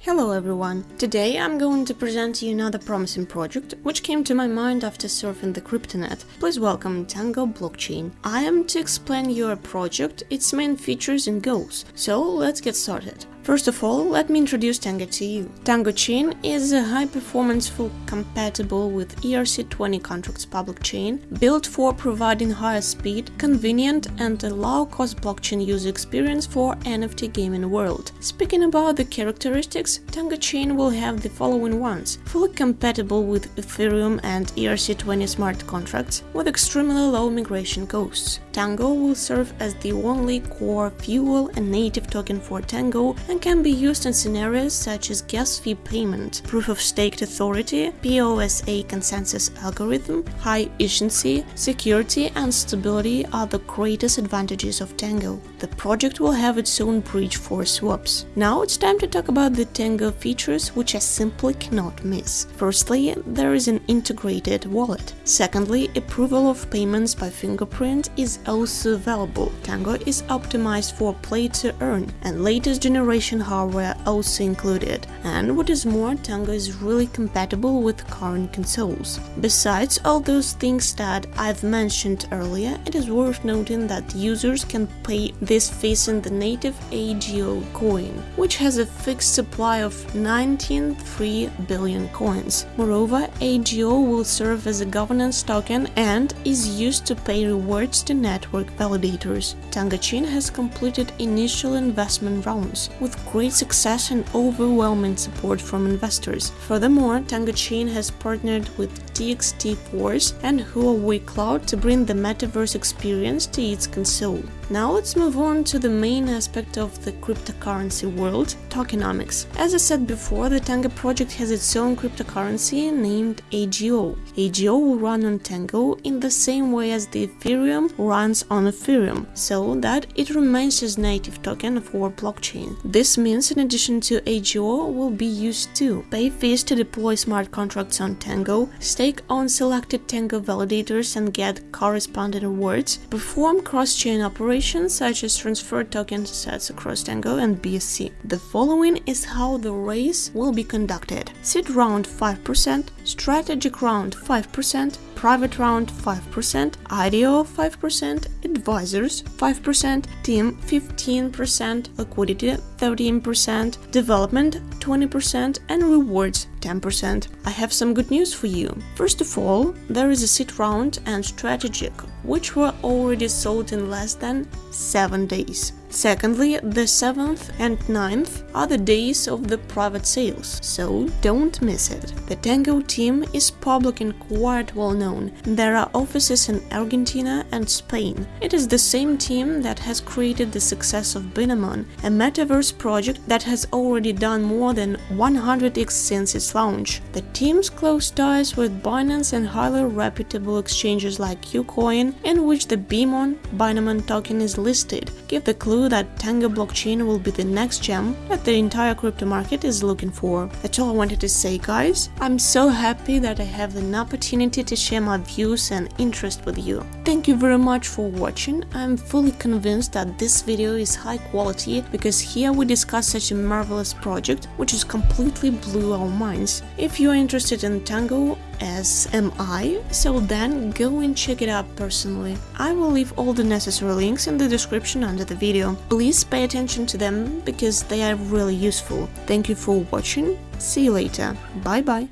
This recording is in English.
Hello everyone! Today I'm going to present you another promising project which came to my mind after surfing the cryptonet. Please welcome Tango Blockchain. I am to explain your project, its main features and goals, so let's get started. First of all, let me introduce Tango to you. Tango Chain is a high-performance full compatible with ERC20 contracts public chain, built for providing higher speed, convenient and a low-cost blockchain user experience for NFT gaming world. Speaking about the characteristics, Tango Chain will have the following ones. Fully compatible with Ethereum and ERC20 smart contracts with extremely low migration costs. Tango will serve as the only core fuel and native token for Tango and can be used in scenarios such as gas fee payment, proof of staked authority, POSA consensus algorithm, high efficiency, security and stability are the greatest advantages of Tango. The project will have its own bridge for swaps. Now it's time to talk about the Tango features which I simply cannot miss. Firstly, there is an integrated wallet. Secondly, approval of payments by fingerprint is also available. Tango is optimized for play to earn and latest generation hardware also included, and what is more, Tango is really compatible with current consoles. Besides all those things that I've mentioned earlier, it is worth noting that users can pay this fees in the native AGO coin, which has a fixed supply of 19.3 billion coins. Moreover, AGO will serve as a governance token and is used to pay rewards to network validators. Tango Chain has completed initial investment rounds, with great success and overwhelming support from investors. Furthermore, Tango Chain has partnered with TXT Force and Huawei Cloud to bring the metaverse experience to its console. Now let's move on to the main aspect of the cryptocurrency world, tokenomics. As I said before, the Tango project has its own cryptocurrency named AGO. AGO will run on Tango in the same way as the Ethereum runs on Ethereum, so that it remains as native token for blockchain. This means in addition to AGO will be used to pay fees to deploy smart contracts on Tango, stake on selected Tango validators and get corresponding rewards, perform cross-chain operations operations such as transfer token sets across Tango and BSC. The following is how the race will be conducted. Seed round 5%, strategic round 5%, private round 5%, IDO 5%, advisors 5%, team 15%, liquidity 13%, development 20% and rewards 10%. I have some good news for you. First of all, there is a seed round and strategic, which were already sold in less than 7 days. Secondly, the 7th and 9th are the days of the private sales, so don't miss it. The Tango team is public and quite well known. There are offices in Argentina and Spain. It is the same team that has created the success of Binemon, a metaverse project that has already done more than 100x since its launch. The team's close ties with Binance and highly reputable exchanges like KuCoin, in which the BMON Binemon token is listed, give the clue that Tango blockchain will be the next gem that the entire crypto market is looking for. That's all I wanted to say guys. I'm so happy that I have an opportunity to share my views and interest with you. Thank you very much for watching. I'm fully convinced that this video is high quality because here we discuss such a marvelous project which is completely blew our minds. If you are interested in Tango, as am I, so then go and check it out personally. I will leave all the necessary links in the description under the video. Please pay attention to them because they are really useful. Thank you for watching, see you later, bye bye.